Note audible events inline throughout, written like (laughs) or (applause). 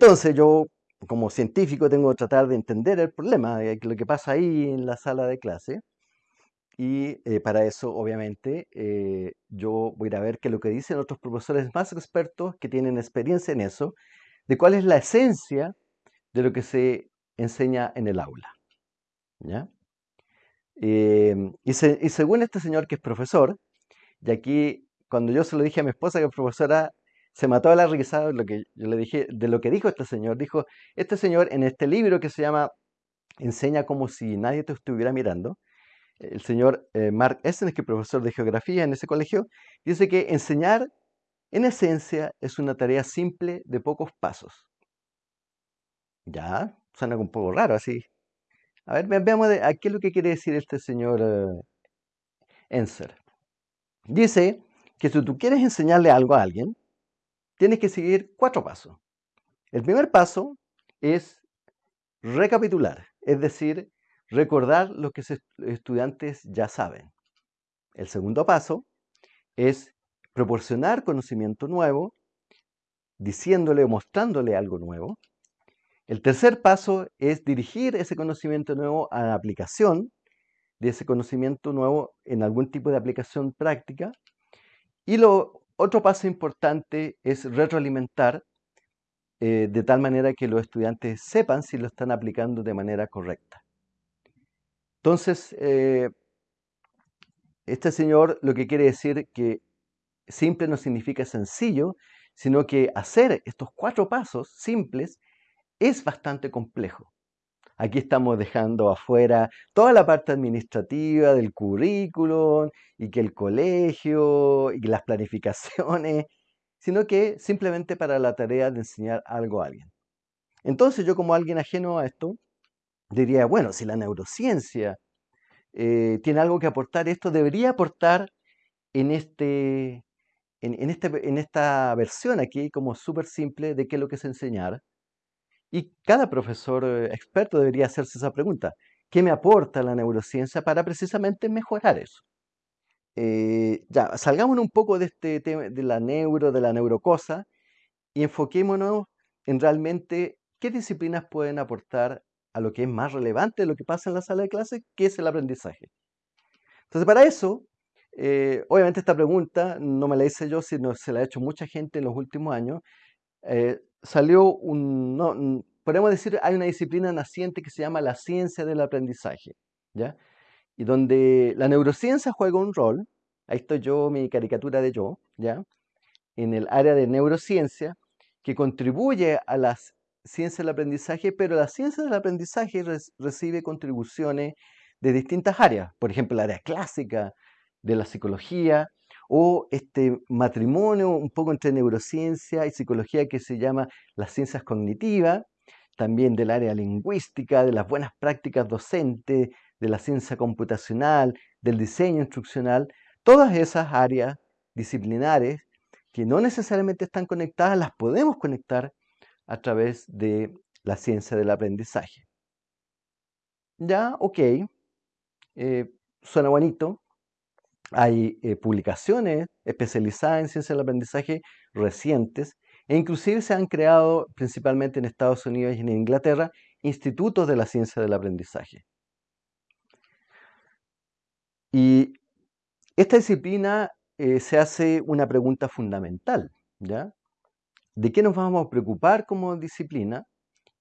Entonces yo, como científico, tengo que tratar de entender el problema, de lo que pasa ahí en la sala de clase. Y eh, para eso, obviamente, eh, yo voy a ver qué es lo que dicen otros profesores más expertos que tienen experiencia en eso, de cuál es la esencia de lo que se enseña en el aula. ¿ya? Em, y, y según este señor que es profesor, y aquí cuando yo se lo dije a mi esposa que es profesora, se mató a la risa de lo que yo le dije, de lo que dijo este señor. Dijo, este señor en este libro que se llama Enseña como si nadie te estuviera mirando, el señor eh, Mark Essen, que es profesor de geografía en ese colegio, dice que enseñar en esencia es una tarea simple de pocos pasos. Ya, suena un poco raro así. A ver, veamos de, a qué es lo que quiere decir este señor uh, Enser. Dice que si tú quieres enseñarle algo a alguien, tienes que seguir cuatro pasos. El primer paso es recapitular, es decir, recordar lo que los estudiantes ya saben. El segundo paso es proporcionar conocimiento nuevo, diciéndole o mostrándole algo nuevo. El tercer paso es dirigir ese conocimiento nuevo a la aplicación de ese conocimiento nuevo en algún tipo de aplicación práctica. Y lo otro paso importante es retroalimentar eh, de tal manera que los estudiantes sepan si lo están aplicando de manera correcta. Entonces, eh, este señor lo que quiere decir que simple no significa sencillo, sino que hacer estos cuatro pasos simples es bastante complejo. Aquí estamos dejando afuera toda la parte administrativa del currículum y que el colegio y las planificaciones, (laughs) sino que simplemente para la tarea de enseñar algo a alguien. Entonces yo como alguien ajeno a esto, diría, bueno, si la neurociencia eh, tiene algo que aportar, esto debería aportar en, este, en, este, en esta versión aquí como súper simple de qué es lo que es enseñar y cada profesor eh, experto debería hacerse esa pregunta. ¿Qué me aporta la neurociencia para precisamente mejorar eso? Eh, ya, salgámonos un poco de este tema de la neuro, de la neurocosa, y enfoquémonos en realmente qué disciplinas pueden aportar a lo que es más relevante de lo que pasa en la sala de clase, que es el aprendizaje. Entonces, para eso, eh, obviamente esta pregunta no me la hice yo, sino se la ha hecho mucha gente en los últimos años, salió un, no, podemos decir, hay una disciplina naciente que se llama la ciencia del aprendizaje, ¿ya? Y donde la neurociencia juega un rol, ahí estoy yo, mi caricatura de yo, ¿ya? En el área de neurociencia, que contribuye a la ciencia del aprendizaje, pero la ciencia del aprendizaje recibe contribuciones de distintas áreas, por ejemplo, el área clásica de la psicología, o este matrimonio un poco entre neurociencia y psicología que se llama las ciencias cognitivas, también del área lingüística, de las buenas prácticas docentes, de la ciencia computacional, del diseño instruccional, todas esas áreas disciplinares que no necesariamente están conectadas, las podemos conectar a través de la ciencia del aprendizaje. Ya, ok, eh, suena bonito, hay eh, publicaciones especializadas en ciencia del aprendizaje recientes e inclusive se han creado, principalmente en Estados Unidos y en Inglaterra, institutos de la ciencia del aprendizaje. Y esta disciplina eh, se hace una pregunta fundamental, ¿ya? ¿De qué nos vamos a preocupar como disciplina?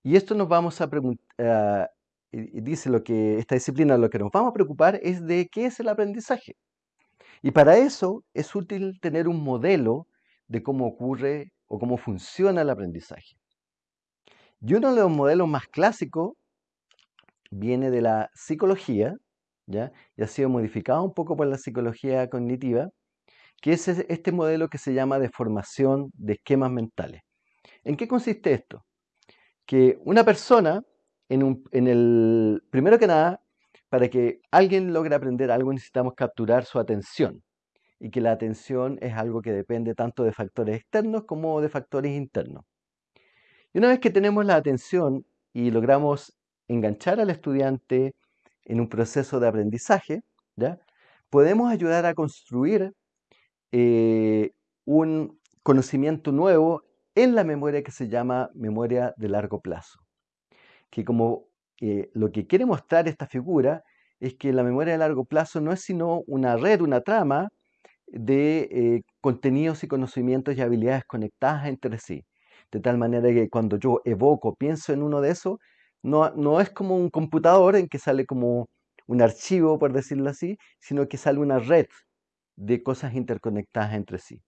Y esto nos vamos a preguntar, dice lo que esta disciplina lo que nos vamos a preocupar es de qué es el aprendizaje. Y para eso es útil tener un modelo de cómo ocurre o cómo funciona el aprendizaje. Y uno de los modelos más clásicos viene de la psicología, ¿ya? y ha sido modificado un poco por la psicología cognitiva, que es este modelo que se llama de formación de esquemas mentales. ¿En qué consiste esto? Que una persona, en, en el, primero que nada, para que alguien logre aprender algo necesitamos capturar su atención y que la atención es algo que depende tanto de factores externos como de factores internos. Y una vez que tenemos la atención y logramos enganchar al estudiante en un proceso de aprendizaje, ¿ya? podemos ayudar a construir eh, un conocimiento nuevo en la memoria que se llama memoria de largo plazo. Que como eh, lo que quiere mostrar esta figura es que la memoria de largo plazo no es sino una red, una trama de eh, contenidos y conocimientos y habilidades conectadas entre sí. De tal manera que cuando yo evoco, pienso en uno de esos, no, no es como un computador en que sale como un archivo, por decirlo así, sino que sale una red de cosas interconectadas entre sí.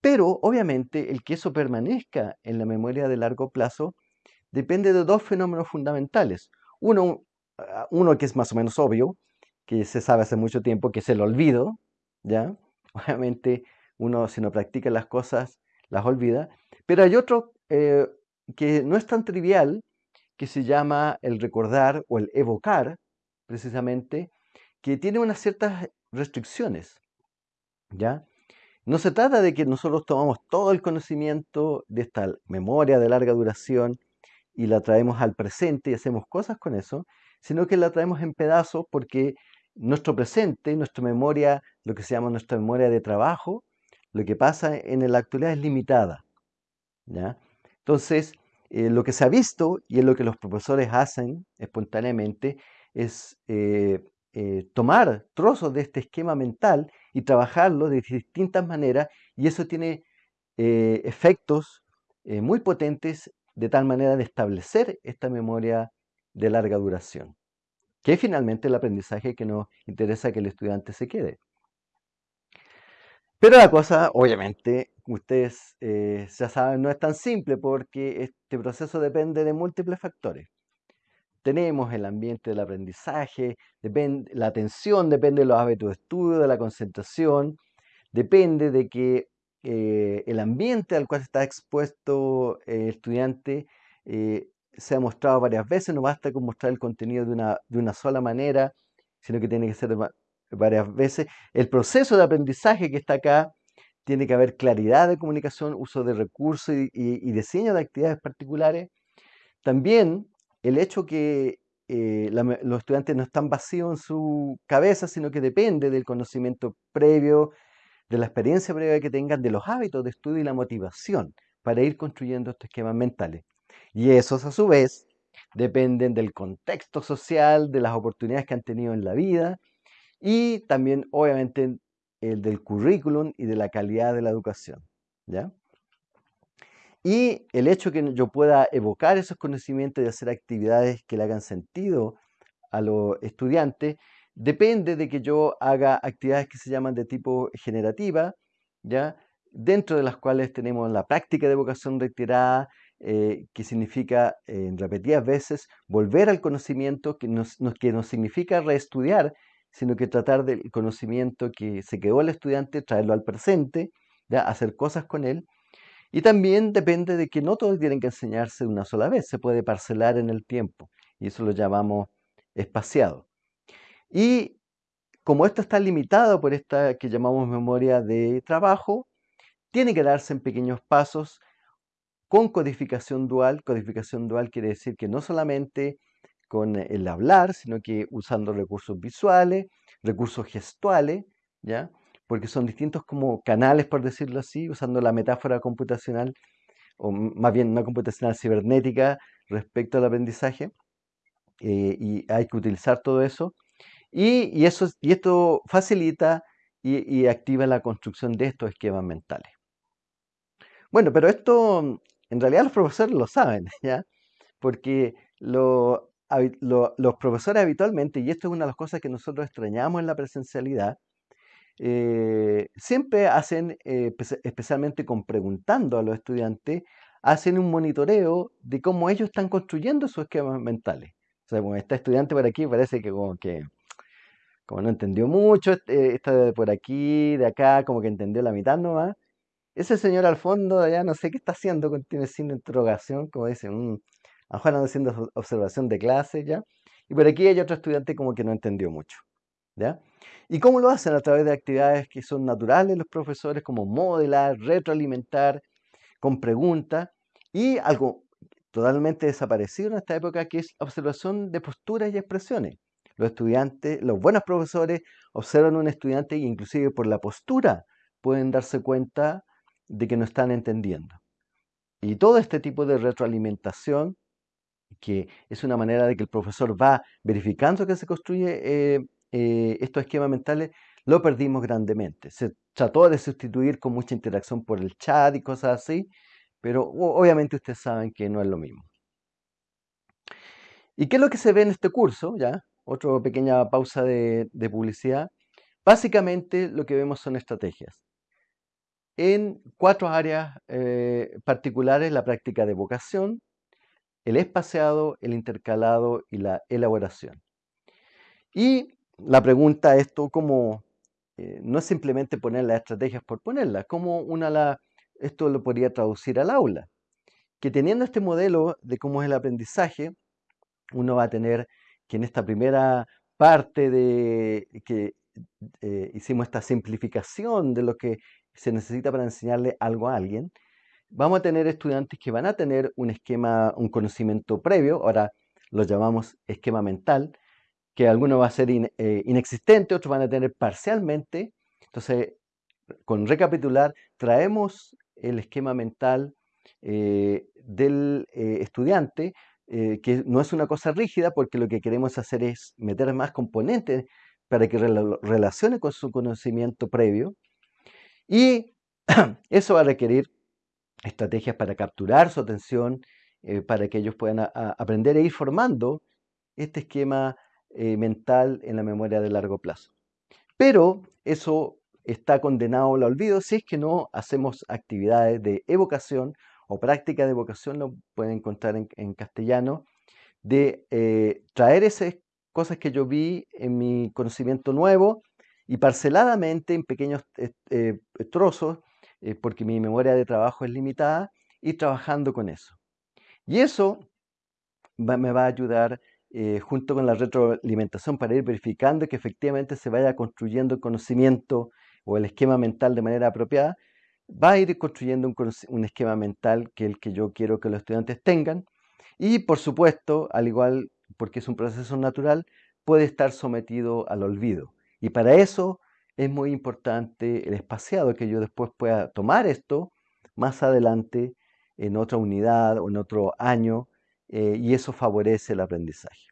Pero obviamente el que eso permanezca en la memoria de largo plazo depende de dos fenómenos fundamentales. Uno, ah, uno que es más o menos obvio, que se sabe hace mucho tiempo, que es el olvido, ¿ya? (laughs) Obviamente uno si no practica las cosas las olvida, pero hay otro eh, que no es tan trivial, que se llama el recordar o el evocar, precisamente, que tiene unas ciertas restricciones, ¿ya? No se trata de que nosotros tomamos todo el conocimiento de esta memoria de larga duración y la traemos al presente y hacemos cosas con eso, sino que la traemos en pedazos porque nuestro presente, nuestra memoria, lo que se llama nuestra memoria de trabajo, lo que pasa en la actualidad es limitada. ¿ya? Entonces, eh, lo que se ha visto y es lo que los profesores hacen espontáneamente es eh, eh, tomar trozos de este esquema mental y trabajarlo de distintas maneras y eso tiene efectos muy potentes de tal manera de establecer esta memoria de larga duración, que es finalmente el aprendizaje que nos interesa que el estudiante se quede. Pero la cosa, obviamente, ustedes eh, ya saben, no es tan simple porque este proceso depende de múltiples factores. Tenemos el ambiente del aprendizaje, depende, la atención depende de los hábitos de estudio, de la concentración, depende de que eh, el ambiente al cual está expuesto el estudiante eh, se ha mostrado varias veces, no basta con mostrar el contenido de una, de una sola manera, sino que tiene que ser varias veces. El proceso de aprendizaje que está acá, tiene que haber claridad de comunicación, uso de recursos y, diseño de actividades particulares. También el hecho que eh, los estudiantes no están vacíos en su cabeza, sino que depende del conocimiento previo, de la experiencia previa que tengan, de los hábitos de estudio y la motivación para ir construyendo estos esquemas mentales. Y esos a su vez dependen del contexto social, de las oportunidades que han tenido en la vida y también obviamente el del currículum y de la calidad de la educación. ¿ya? Y el hecho que yo pueda evocar esos conocimientos y hacer actividades que le hagan sentido a los estudiantes depende de que yo haga actividades que se llaman de tipo generativa, ¿ya? dentro de las cuales tenemos la práctica de evocación reiterada, eh, que significa en repetidas veces volver al conocimiento, que, nos, que nos significa reestudiar sino que tratar del conocimiento que se quedó el estudiante, traerlo al presente, ¿ya? hacer cosas con él. Y también depende de que no todos tienen que enseñarse una sola vez, se puede parcelar en el tiempo, y eso lo llamamos espaciado. Y como esto está limitado por esta que llamamos memoria de trabajo, tiene que darse en pequeños pasos con codificación dual. Codificación dual quiere decir que no solamente con el hablar, sino que usando recursos visuales, recursos gestuales, ¿ya? Porque son distintos como canales, por decirlo así, usando la metáfora computacional, o más bien no computacional, cibernética, respecto al aprendizaje. Eh, y hay que utilizar todo eso. Y, eso, y esto facilita y, activa la construcción de estos esquemas mentales. Bueno, pero esto en realidad los profesores lo saben, (laughs) ¿ya? Porque lo, los profesores habitualmente, y esto es una de las cosas que nosotros extrañamos en la presencialidad, eh, siempre hacen, eh, especialmente con preguntando a los estudiantes, hacen un monitoreo de cómo ellos están construyendo sus esquemas mentales. O sea, bueno, este estudiante por aquí parece que como que como no entendió mucho, este, está de por aquí, de acá, como que entendió la mitad nomás. Ese señor al fondo de allá no sé qué está haciendo, tiene sin interrogación, como dice, mm, a Juan haciendo observación de clase, ¿ya? Y por aquí hay otro estudiante como que no entendió mucho, ¿ya? ¿Y cómo lo hacen? A través de actividades que son naturales los profesores, como modelar, retroalimentar, con preguntas, y algo totalmente desaparecido en esta época, que es observación de posturas y expresiones. Los estudiantes, los buenos profesores observan a un estudiante e inclusive por la postura pueden darse cuenta de que no están entendiendo. Y todo este tipo de retroalimentación, que es una manera de que el profesor va verificando que se construye eh, eh, estos esquemas mentales, lo perdimos grandemente. Se trató de sustituir con mucha interacción por el chat y cosas así, pero obviamente ustedes saben que no es lo mismo. ¿Y qué es lo que se ve en este curso? Ya, otra pequeña pausa de, publicidad. Básicamente lo que vemos son estrategias. En cuatro áreas eh, particulares, la práctica de vocación, el espaciado, el intercalado y la elaboración. Y la pregunta es, cómo, eh, no es simplemente poner las estrategias por ponerlas, ¿cómo una esto lo podría traducir al aula? Que teniendo este modelo de cómo es el aprendizaje, uno va a tener que en esta primera parte de que eh, hicimos esta simplificación de lo que se necesita para enseñarle algo a alguien, vamos a tener estudiantes que van a tener un esquema, un conocimiento previo, ahora lo llamamos esquema mental, que alguno va a ser eh, inexistente, otros van a tener parcialmente. Entonces, con recapitular, traemos el esquema mental eh, del estudiante eh, que no es una cosa rígida porque lo que queremos hacer es meter más componentes para que relacione con su conocimiento previo. Y (clears throat) eso va a requerir estrategias para capturar su atención, eh, para que ellos puedan aprender e ir formando este esquema eh, mental en la memoria de largo plazo. Pero eso está condenado al olvido si es que no hacemos actividades de evocación o práctica de vocación, lo pueden encontrar en, castellano, de eh, traer esas cosas que yo vi en mi conocimiento nuevo y parceladamente en pequeños eh, eh, trozos, porque mi memoria de trabajo es limitada, y trabajando con eso. Y eso me va a ayudar junto con la retroalimentación para ir verificando que efectivamente se vaya construyendo el conocimiento o el esquema mental de manera apropiada, va a ir construyendo un, esquema mental que el que yo quiero que los estudiantes tengan. Y por supuesto, al igual, porque es un proceso natural, puede estar sometido al olvido. Y para eso es muy importante el espaciado, que yo después pueda tomar esto más adelante en otra unidad o en otro año, eh, y eso favorece el aprendizaje.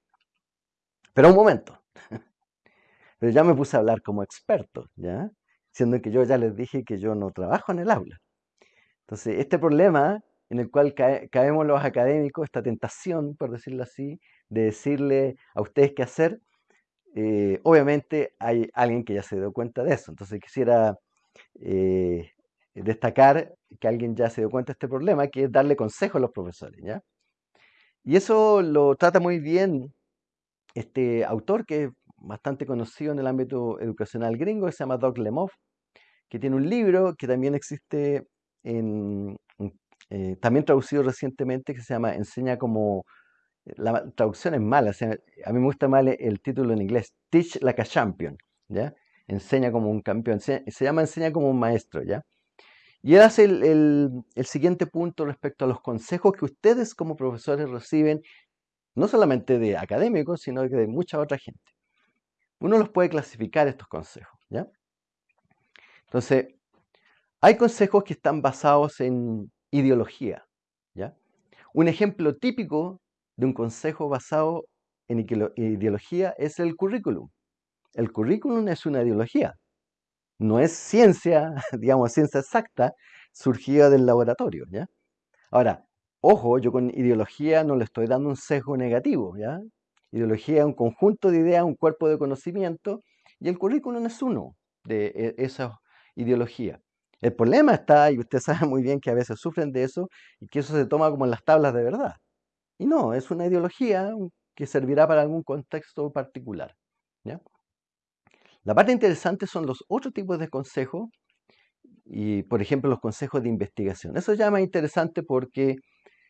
Pero un momento, (laughs) pero ya me puse a hablar como experto, ¿ya? Siendo que yo ya les dije que yo no trabajo en el aula. Entonces, este problema en el cual caemos los académicos, esta tentación, por decirlo así, de decirle a ustedes qué hacer, eh, obviamente hay alguien que ya se dio cuenta de eso. Entonces quisiera eh, destacar que alguien ya se dio cuenta de este problema, que es darle consejo a los profesores. ¿ya? Y eso lo trata muy bien este autor que bastante conocido en el ámbito educacional gringo, que se llama Doug Lemoff, que tiene un libro que también existe eh, también traducido recientemente, que se llama Enseña como, la traducción es mala, a mí me gusta mal el título en inglés, Teach like a Champion, ¿ya? Enseña como un campeón, se, llama Enseña como un maestro, ¿ya? Y él hace el siguiente punto respecto a los consejos que ustedes como profesores reciben, no solamente de académicos, sino de mucha otra gente uno los puede clasificar estos consejos. ¿ya? Entonces, hay consejos que están basados en ideología. ¿ya? Un ejemplo típico de un consejo basado en ideología es el currículum. El currículum es una ideología. No es ciencia, (laughs) digamos, ciencia exacta, surgida del laboratorio. ¿ya? Ahora, ojo, yo con ideología no le estoy dando un sesgo negativo. ¿ya? Ideología es un conjunto de ideas, un cuerpo de conocimiento, y el currículum es uno de e, esas ideologías. El problema está, y usted (laughs) sabe muy bien que a veces sufren de eso, y que eso se toma como en las tablas de verdad. Y no, es una ideología que servirá para algún contexto particular. La parte interesante son los otros tipos de consejos, y por ejemplo los consejos de investigación. Eso ya más interesante porque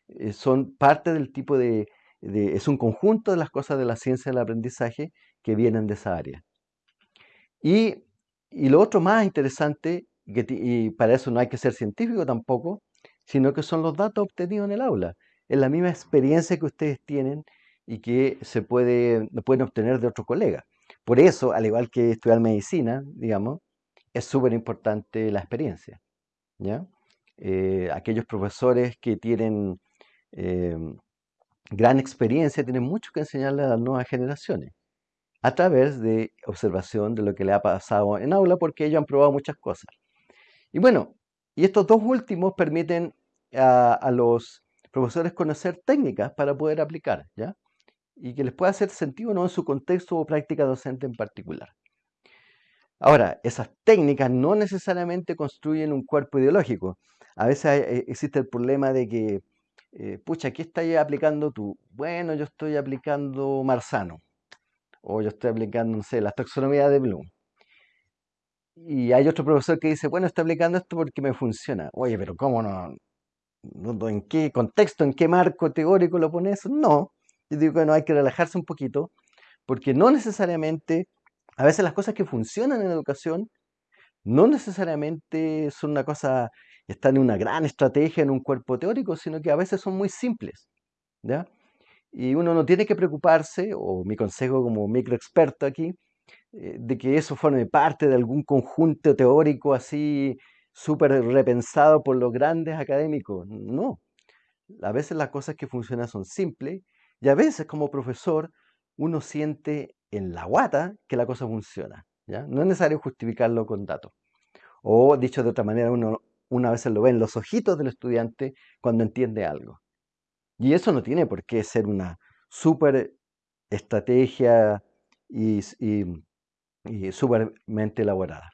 eh, son parte del tipo de es un conjunto de las cosas de la ciencia del aprendizaje que vienen de esa área. Y, lo otro más interesante, y para eso no hay que ser científico tampoco, sino que son los datos obtenidos en el aula. Es la misma experiencia que ustedes tienen y que se puede, pueden obtener de otro colega. Por eso, al igual que estudiar medicina, digamos, es súper importante la experiencia. ¿ya? eh, aquellos profesores que tienen eh, gran experiencia, tienen mucho que enseñarle a las nuevas generaciones a través de observación de lo que le ha pasado en aula, porque ellos han probado muchas cosas. Y bueno, y estos dos últimos permiten a, los profesores conocer técnicas para poder aplicar, ¿ya? Y que les pueda hacer sentido no en su contexto o práctica docente en particular. Ahora, esas técnicas no necesariamente construyen un cuerpo ideológico. A veces eh, existe el problema de que, eh, pucha, ¿qué estás aplicando tú? Bueno, yo estoy aplicando Marzano, o yo estoy aplicando, no sé, la taxonomía de Bloom. Y hay otro profesor que dice, bueno, estoy aplicando esto porque me funciona. Oye, pero ¿cómo no? ¿En qué contexto, en qué marco teórico lo pone eso? No. Yo digo que no hay que relajarse un poquito, porque no necesariamente, a veces las cosas que funcionan en educación, no necesariamente son una cosa, están en una gran estrategia, en un cuerpo teórico, sino que a veces son muy simples. ¿ya? Y uno no tiene que preocuparse, o mi consejo como microexperto aquí, eh, de que eso forme parte de algún conjunto teórico así súper repensado por los grandes académicos. No. A veces las cosas que funcionan son simples y a veces como profesor uno siente en la guata que la cosa funciona. ¿ya? No es necesario justificarlo con datos. O dicho de otra manera, uno una vez lo ve en los ojitos del estudiante cuando entiende algo. Y eso no tiene por qué ser una súper estrategia y, y, súpermente elaborada.